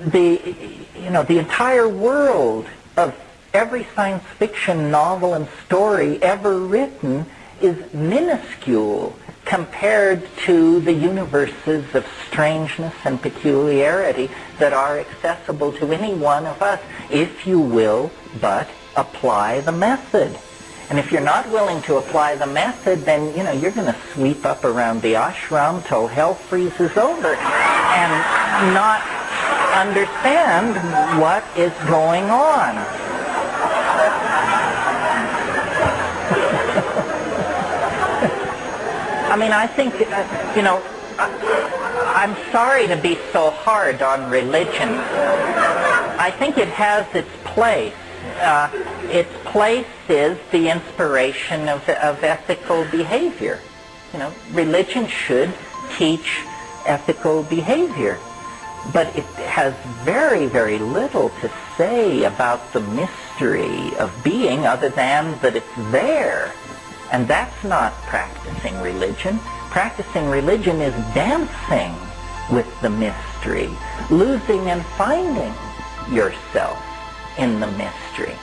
the, you know, the entire world of every science fiction novel and story ever written is minuscule compared to the universes of strangeness and peculiarity that are accessible to any one of us, if you will but apply the method. And if you're not willing to apply the method, then, you know, you're going to sweep up around the ashram till hell freezes over and not understand what is going on. I mean, I think, uh, you know, I, I'm sorry to be so hard on religion. I think it has its place uh, its place is the inspiration of, of ethical behavior. You know, religion should teach ethical behavior. But it has very, very little to say about the mystery of being other than that it's there. And that's not practicing religion. Practicing religion is dancing with the mystery, losing and finding yourself in the mystery.